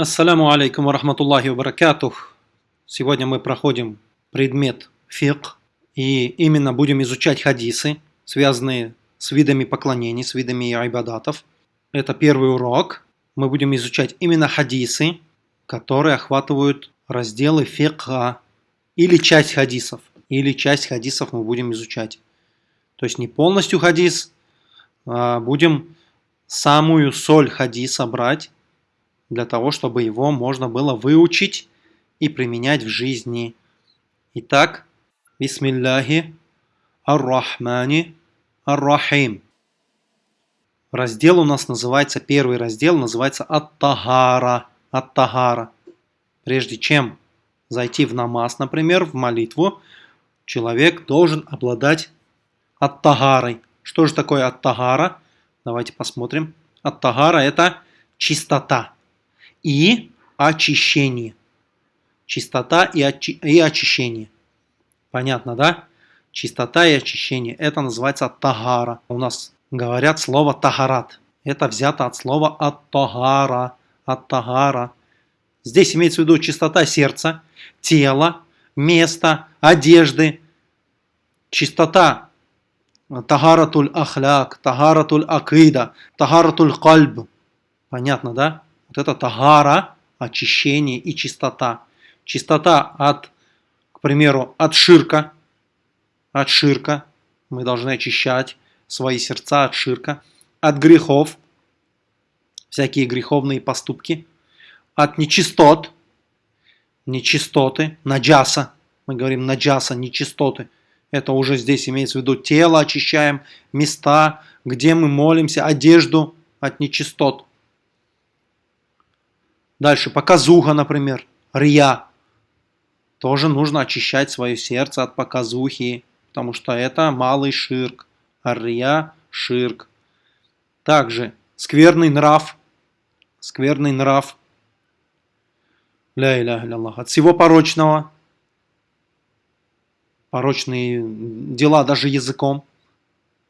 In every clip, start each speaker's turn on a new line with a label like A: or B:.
A: Ассаляму алейкум ва рахматуллахи ва. Сегодня мы проходим предмет фикх и именно будем изучать хадисы, связанные с видами поклонений, с видами айбадатов. Это первый урок. Мы будем изучать именно хадисы, которые охватывают разделы фикха или часть хадисов. Или часть хадисов мы будем изучать. То есть не полностью хадис, а будем самую соль хадиса брать для того, чтобы его можно было выучить и применять в жизни. Итак, Бисмилляхи Ар-Рахмани Ар-Рахим. Раздел у нас называется, первый раздел называется Ат-Тагара. Ат-Тагара. Прежде чем зайти в намаз, например, в молитву, человек должен обладать Ат-Тагарой. Что же такое Ат-Тагара? Давайте посмотрим. Ат-Тагара это чистота и очищение. Чистота и, очи и очищение. Понятно, да? Чистота и очищение. Это называется тагара. У нас говорят слово тагарат. Это взято от слова от-тагара. От-тагара. Здесь имеется в виду чистота сердца, тела, места, одежды. Чистота тагаратуль ахляк, тагаратуль акида, тагаратуль кальб. Понятно, да? Вот это тагара, очищение и чистота. Чистота от, к примеру, от ширка. От ширка. Мы должны очищать свои сердца от ширка. От грехов. Всякие греховные поступки. От нечистот. Нечистоты. Наджаса. Мы говорим наджаса, нечистоты. Это уже здесь имеется в виду тело очищаем, места, где мы молимся, одежду от нечистот. Дальше, показуха, например, рия. Тоже нужно очищать свое сердце от показухи, потому что это малый ширк. А рия – ширк. Также скверный нрав. Скверный нрав. Ля иля Аллах. От всего порочного. Порочные дела даже языком.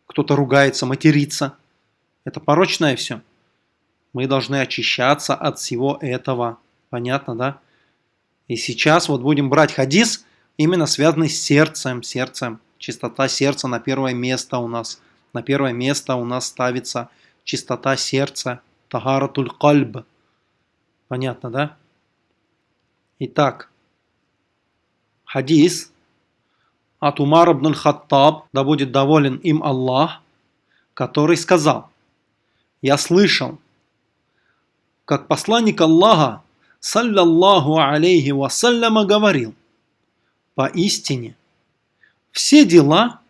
A: Кто-то ругается, матерится. Это порочное все. Мы должны очищаться от всего этого. Понятно, да? И сейчас вот будем брать хадис, именно связанный с сердцем. Сердцем. Чистота сердца на первое место у нас. На первое место у нас ставится чистота сердца. Тагаратуль кальб. Понятно, да? Итак, хадис от Умара ибн Хаттаб, да будет доволен им Аллах, который сказал, «Я слышал, как посланник Аллаха, саллаллаху алейхи вассаляма, говорил, поистине, все дела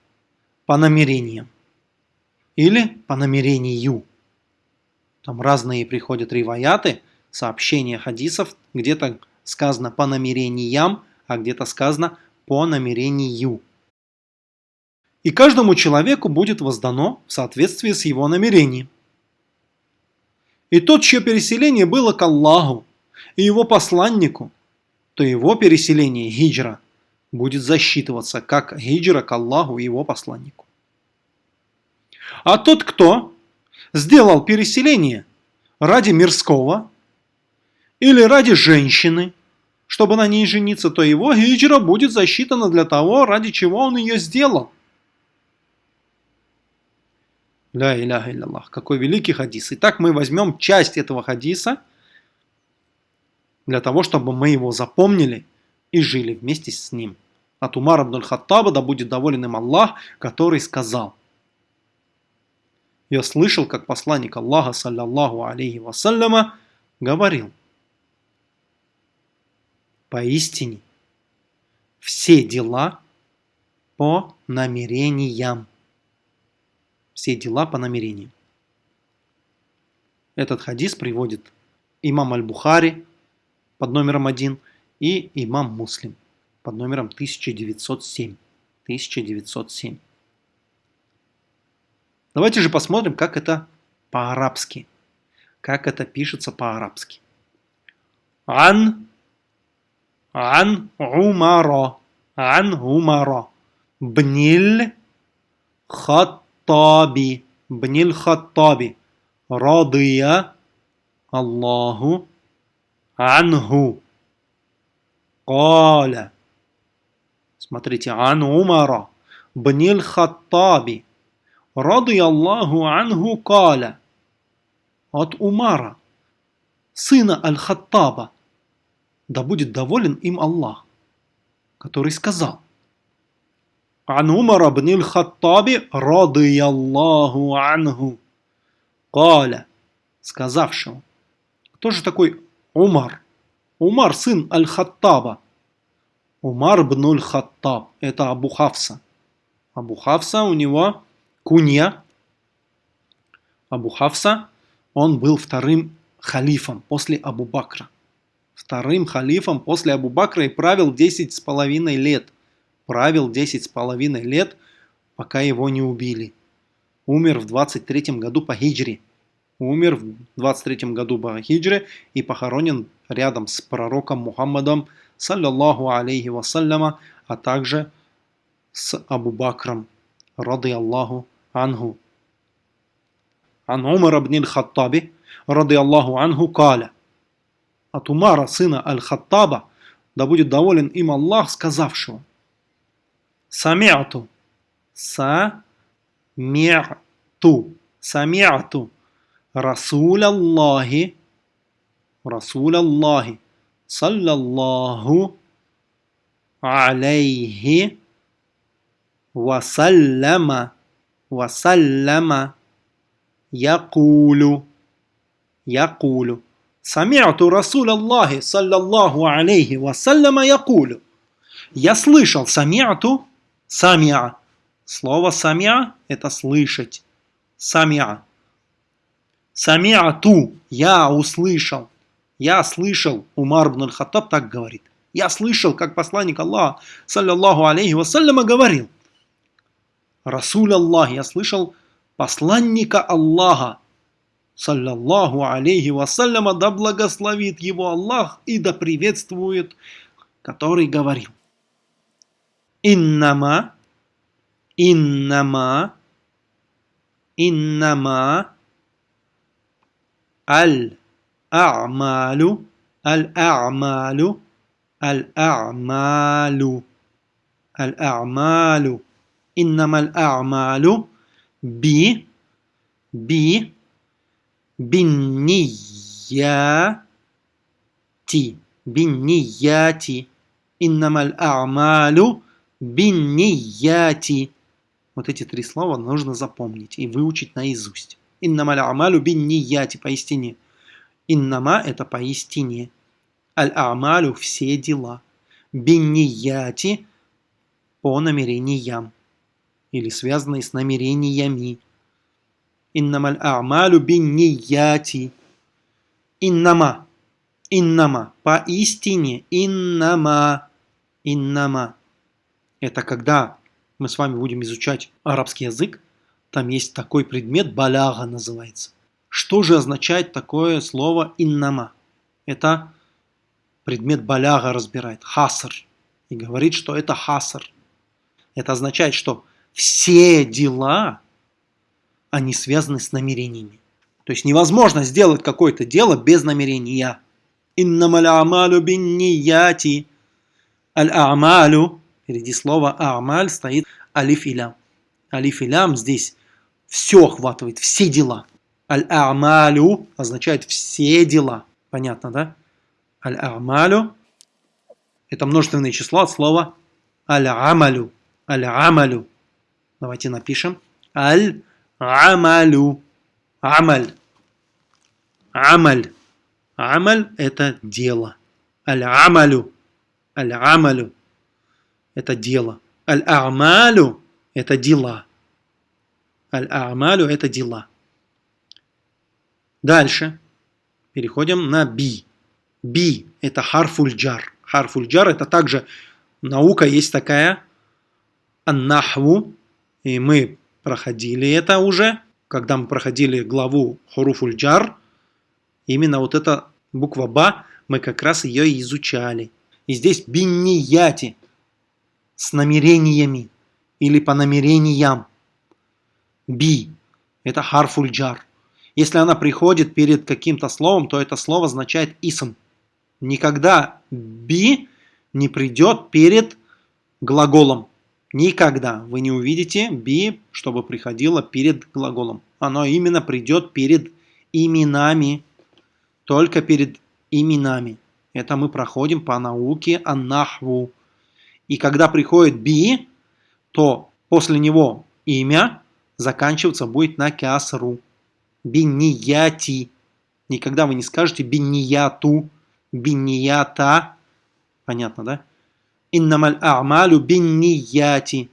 A: по намерениям или по намерению. Там разные приходят риваяты, сообщения хадисов, где-то сказано по намерениям, а где-то сказано по намерению. И каждому человеку будет воздано в соответствии с его намерением. И тот, чье переселение было к Аллаху и его посланнику, то его переселение, хиджра, будет засчитываться как хиджра к Аллаху и его посланнику. А тот, кто сделал переселение ради мирского или ради женщины, чтобы на ней жениться, то его хиджра будет засчитана для того, ради чего он ее сделал. Ля иляха илляллах. Какой великий хадис. Итак, мы возьмем часть этого хадиса для того, чтобы мы его запомнили и жили вместе с ним. От Умара Абдуль Хаттаба, да будет доволен им Аллах, который сказал. Я слышал, как посланник Аллаха, саллаллаху алейхи вассаляма, говорил. Поистине, все дела по намерениям все дела по намерению. Этот хадис приводит имам Аль-Бухари под номером 1 и имам Муслим под номером 1907. 1907. Давайте же посмотрим, как это по-арабски. Как это пишется по-арабски. Ан, ан умаро, ан умаро, бниль хат Хаттаби, бниль Хаттаби, радия Аллаху анху. Каля. Смотрите, ан Умара, бниль Хаттаби, радия Аллаху анху каля. От Умара, сына Аль-Хаттаба, да будет доволен им Аллах, который сказал, عن عمر بن الخطاب رضي الله عنه قال сказавшего кто же такой Умар Умар сын Аль-Хаттаба Умар бн Аль-Хаттаб это Абу Хавса Абу Хавса у него кунья Абу Хавса он был вторым халифом после Абу Бакра вторым халифом после Абу Бакра и правил 10 с половиной лет – правил 10 с половиной лет, пока его не убили. Умер в 23 году по хиджре. Умер в 23 году по хиджре и похоронен рядом с пророком Мухаммадом, саллаллаху алейхи вассаляма, а также с Абу Бакром, рады Аллаху анху. Ан Умар ибн аль-Хаттаби, рады Аллаху анху, каля. От Умара, сына Аль-Хаттаба, да будет доволен им Аллах, сказавшего. Самиату. Самиату. Самиату. Расуль Аллахи. Расуль Аллахи. Саллаллаху. Алейхи. Васаллама. Васаллама. Якулю. Якулю. Самиату Расуль Аллахи, саллаллаху алейхи вассаляма, якулю. Я слышал самиату Самиа. Слово самиа – это слышать. Самиа. Самиату. Я услышал. Я слышал. Умар ибн хаттаб так говорит. Я слышал, как посланник Аллаха, саллиллаху алейхи вассаляма, говорил. Расуль Аллах, я слышал посланника Аллаха, саллиллаху алейхи вассаляма, да благословит его Аллах и да приветствует, который говорил. Иннама, иннама, иннама, аль-а'малю, аль-а'малю, аль-а'малю, аль-а'малю, иннама аль-а'малю, би, би, биннияти, биннияти, иннама аль-а'малю, биннияти. Вот эти три слова нужно запомнить и выучить наизусть. Иннамаль амалю биннияти, поистине. Иннама – это поистине. Аль-амалю – все дела. Биннияти – по намерениям. Или связанные с намерениями. Иннамаль амалю биннияти. Иннама. Иннама. Поистине. Иннама. Иннама. Это когда мы с вами будем изучать арабский язык, там есть такой предмет, баляга называется. Что же означает такое слово иннама? Это предмет баляга разбирает, хаср, и говорит, что это хаср. Это означает, что все дела, они связаны с намерениями. То есть невозможно сделать какое-то дело без намерения. Иннамаль амалю бин нияти. Аль-амалю Впереди слова «амаль» стоит алиф и. Алиф и здесь все охватывает, все дела. Аль-амалю означает все дела. Понятно, да? Аль-амалю это множественное число от слова аль-амалю. Аль-амалю. Давайте напишем. Аль-амалю. Амаль. Амаль. Амаль – это дело. Аль-амалю. Аль-амалю это дело. Аль-А'малю – это дела. Аль-А'малю – это дела. Дальше переходим на би. Би – это харфульджар. Харфульджар – это также наука есть такая, аннахву, и мы проходили это уже, когда мы проходили главу хуруфульджар, именно вот эта буква Ба, мы как раз ее и изучали. И здесь биннияти – с намерениями или по намерениям. Би – это харфульджар. Если она приходит перед каким-то словом, то это слово означает исм. Никогда би не придет перед глаголом. Никогда вы не увидите би, чтобы приходило перед глаголом. Оно именно придет перед именами. Только перед именами. Это мы проходим по науке аннахву. И когда приходит би, то после него имя заканчиваться будет на кясру. Биннияти. Никогда вы не скажете биннияту, биннията. Понятно, да? Иннамаль а'малю биннияти.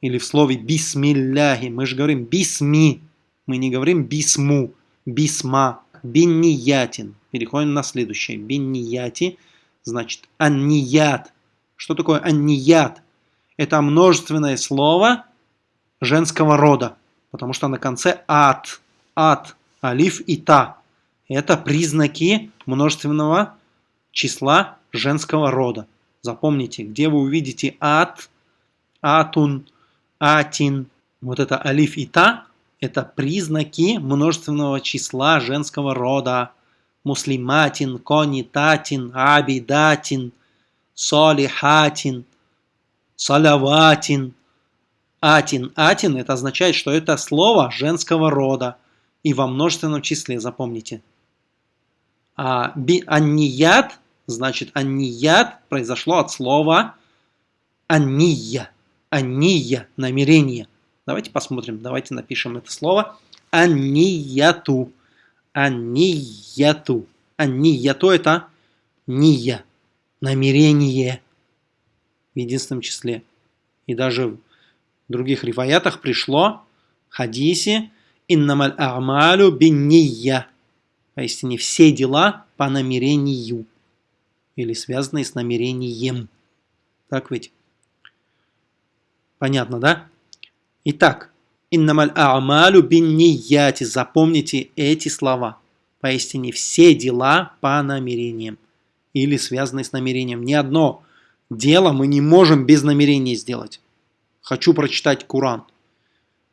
A: Или в слове бисмилляхи. Мы же говорим бисми. Мы не говорим бисму, бисма, бинниятин. Переходим на следующее. Биннияти значит анният. Что такое анният? Это множественное слово женского рода, потому что на конце ат, ат, алиф и та. Это признаки множественного числа женского рода. Запомните, где вы увидите ат, атун, атин, вот это алиф и та, это признаки множественного числа женского рода. Муслиматин, конитатин, абидатин, солихатин, салаватин. Атин, атин, это означает, что это слово женского рода. И во множественном числе, запомните. А би, анният, значит, анният произошло от слова анния. Анния, намерение. Давайте посмотрим, давайте напишем это слово. Аннияту. Аннияту. Аннияту это ния, намерение в единственном числе. И даже в других риваятах пришло хадисе «Иннамаль а'малю бинния». Поистине все дела по намерению. Или связанные с намерением. Так ведь? Понятно, да? Итак, «Иннамаль а'малю биннияти». Запомните эти слова. Поистине все дела по намерениям. Или связанные с намерением. Ни одно дело мы не можем без намерения сделать. Хочу прочитать Куран.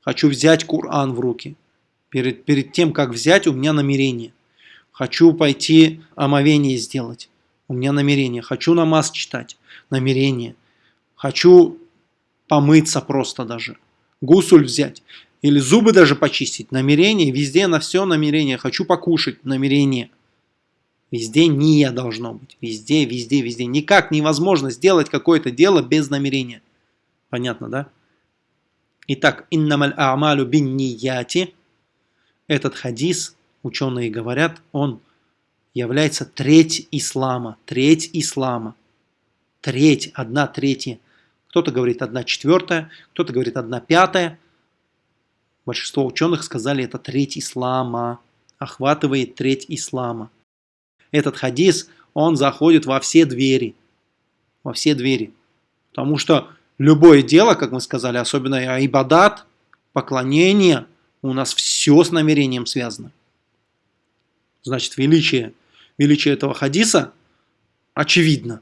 A: Хочу взять Куран в руки. Перед, перед тем, как взять, у меня намерение. Хочу пойти омовение сделать. У меня намерение. Хочу намаз читать. Намерение. Хочу помыться просто даже гусуль взять, или зубы даже почистить, намерение, везде на все намерение, хочу покушать, намерение. Везде не должно быть, везде, везде, везде. Никак невозможно сделать какое-то дело без намерения. Понятно, да? Итак, иннамаль а'малю бин нияти. Этот хадис, ученые говорят, он является треть ислама. Треть ислама. Треть, одна третья кто-то говорит 1 четвертая, кто-то говорит 1 пятая. Большинство ученых сказали, это треть ислама, охватывает треть ислама. Этот хадис, он заходит во все двери. Во все двери. Потому что любое дело, как мы сказали, особенно айбадат, поклонение, у нас все с намерением связано. Значит, величие, величие этого хадиса очевидно.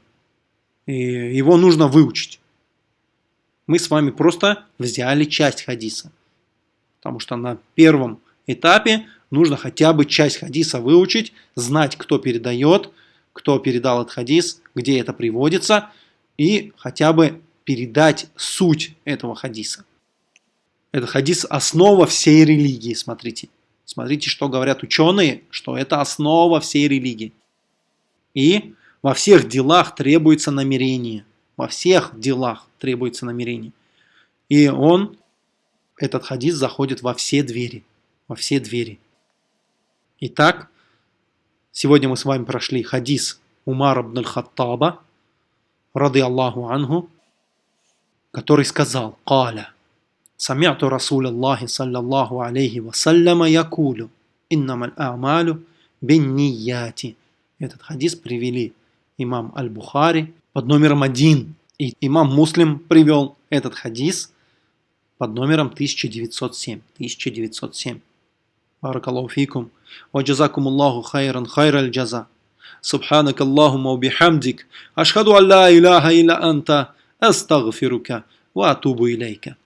A: И его нужно выучить. Мы с вами просто взяли часть хадиса. Потому что на первом этапе нужно хотя бы часть хадиса выучить, знать, кто передает, кто передал этот хадис, где это приводится, и хотя бы передать суть этого хадиса. Этот хадис – основа всей религии, смотрите. Смотрите, что говорят ученые, что это основа всей религии. И во всех делах требуется намерение – во всех делах требуется намерение. И он, этот хадис, заходит во все двери. Во все двери. Итак, сегодня мы с вами прошли хадис Умара ибн аль-Хаттаба, рады Аллаху анху, который сказал, «Каля, самяту Расул Аллахи саллаллаху алейхи вассаляма якулю, иннама аль-а'малю бин нияти». Этот хадис привели имам Аль-Бухари под номером один. И имам Муслим привел этот хадис под номером 1907. 1907. Баракаллаху фикум. وجزاكم الله خيرا خير الجزاء. سبحانك اللهم وبحمدك أشهد أن لا إله إلا أنت أستغفرك وأتوب إليك.